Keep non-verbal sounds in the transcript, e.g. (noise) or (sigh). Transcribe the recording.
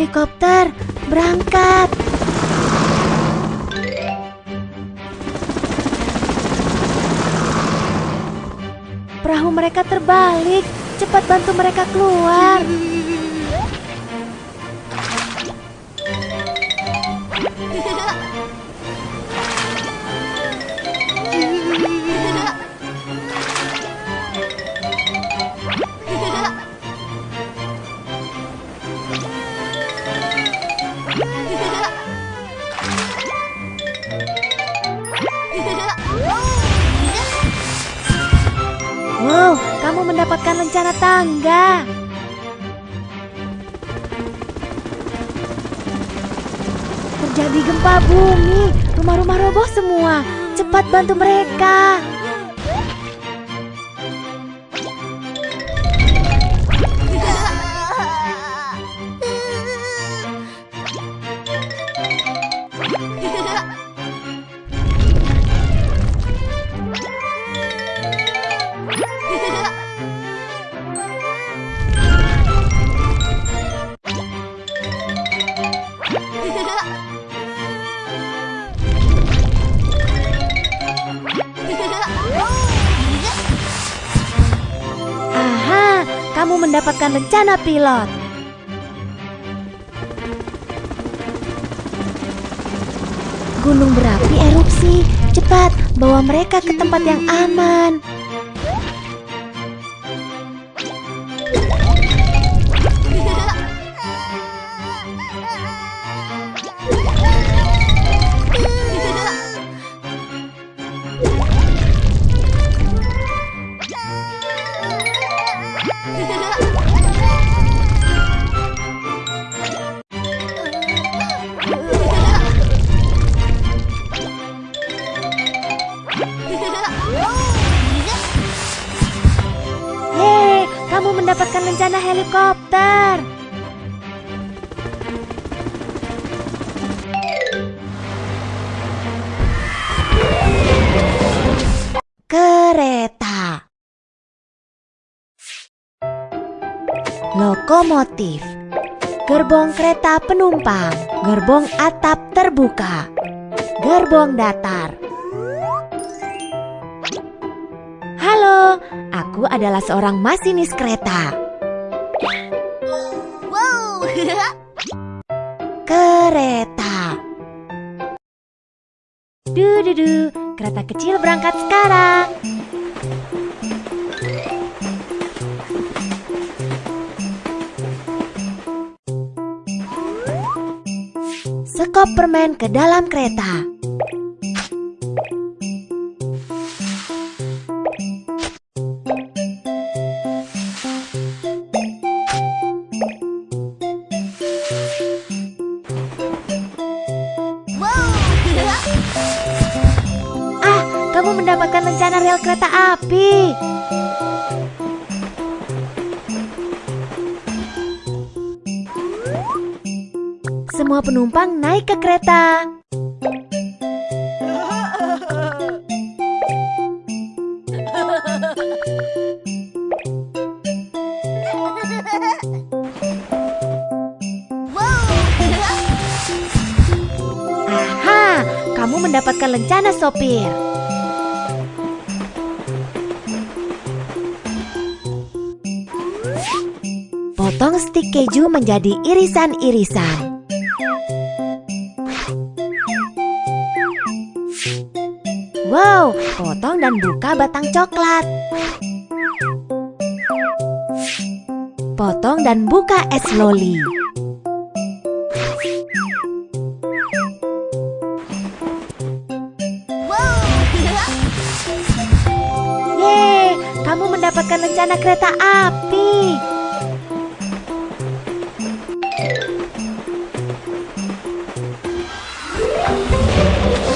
helikopter, berangkat. Perahu mereka terbalik. Cepat bantu mereka keluar. Kamu mendapatkan lencana tangga. Terjadi gempa bumi, rumah-rumah roboh semua. Cepat bantu mereka. Kamu mendapatkan lencana pilot. Gunung berapi erupsi. Cepat, bawa mereka ke tempat yang aman. Mendapatkan lencana helikopter. Kereta. Lokomotif. Gerbong kereta penumpang. Gerbong atap terbuka. Gerbong datar. Halo, aku adalah seorang masinis kereta. Wow. Kereta. Du-du-du, kereta kecil berangkat sekarang. Sekop permen ke dalam kereta. Kamu mendapatkan lencana rel kereta api. Semua penumpang naik ke kereta. Aha, kamu mendapatkan lencana sopir. Potong stik keju menjadi irisan-irisan. Wow, potong dan buka batang coklat. Potong dan buka es loli. (laughs) Yeay, kamu mendapatkan lencana kereta api.